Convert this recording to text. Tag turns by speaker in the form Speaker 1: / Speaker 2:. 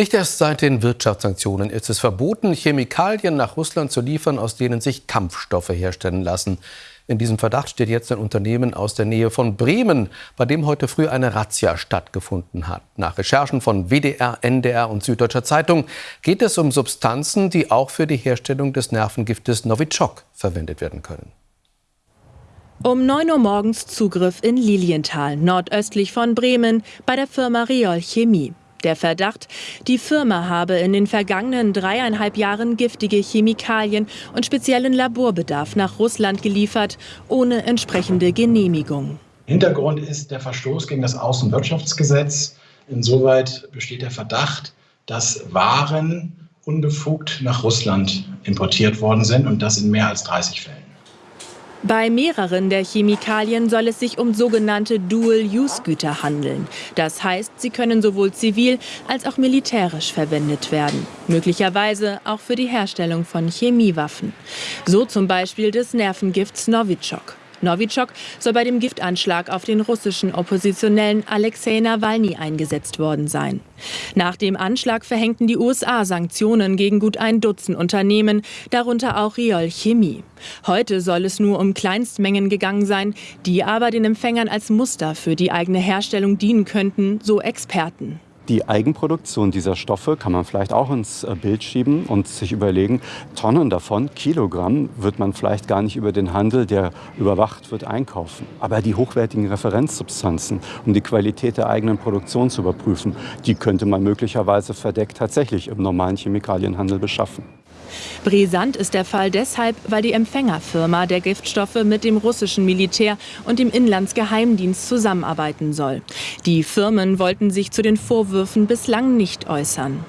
Speaker 1: Nicht erst seit den Wirtschaftssanktionen ist es verboten, Chemikalien nach Russland zu liefern, aus denen sich Kampfstoffe herstellen lassen. In diesem Verdacht steht jetzt ein Unternehmen aus der Nähe von Bremen, bei dem heute früh eine Razzia stattgefunden hat. Nach Recherchen von WDR, NDR und Süddeutscher Zeitung geht es um Substanzen, die auch für die Herstellung des Nervengiftes Novichok verwendet werden können.
Speaker 2: Um 9 Uhr morgens Zugriff in Lilienthal, nordöstlich von Bremen, bei der Firma Riol Chemie. Der Verdacht, die Firma habe in den vergangenen dreieinhalb Jahren giftige Chemikalien und speziellen Laborbedarf nach Russland geliefert, ohne entsprechende Genehmigung.
Speaker 3: Hintergrund ist der Verstoß gegen das Außenwirtschaftsgesetz. Insoweit besteht der Verdacht, dass Waren unbefugt nach Russland importiert worden sind und das in mehr als 30 Fällen.
Speaker 2: Bei mehreren der Chemikalien soll es sich um sogenannte Dual-Use-Güter handeln. Das heißt, sie können sowohl zivil als auch militärisch verwendet werden. Möglicherweise auch für die Herstellung von Chemiewaffen. So zum Beispiel des Nervengifts Novichok. Novichok soll bei dem Giftanschlag auf den russischen Oppositionellen Alexei Nawalny eingesetzt worden sein. Nach dem Anschlag verhängten die USA Sanktionen gegen gut ein Dutzend Unternehmen, darunter auch Riol Chemie. Heute soll es nur um Kleinstmengen gegangen sein, die aber den Empfängern als Muster für die eigene Herstellung dienen könnten, so Experten.
Speaker 4: Die Eigenproduktion dieser Stoffe kann man vielleicht auch ins äh, Bild schieben und sich überlegen, Tonnen davon, Kilogramm, wird man vielleicht gar nicht über den Handel, der überwacht wird, einkaufen. Aber die hochwertigen Referenzsubstanzen, um die Qualität der eigenen Produktion zu überprüfen, die könnte man möglicherweise verdeckt tatsächlich im normalen Chemikalienhandel beschaffen.
Speaker 2: Brisant ist der Fall deshalb, weil die Empfängerfirma der Giftstoffe mit dem russischen Militär und dem Inlandsgeheimdienst zusammenarbeiten soll. Die Firmen wollten sich zu den Vorwürfen bislang nicht äußern.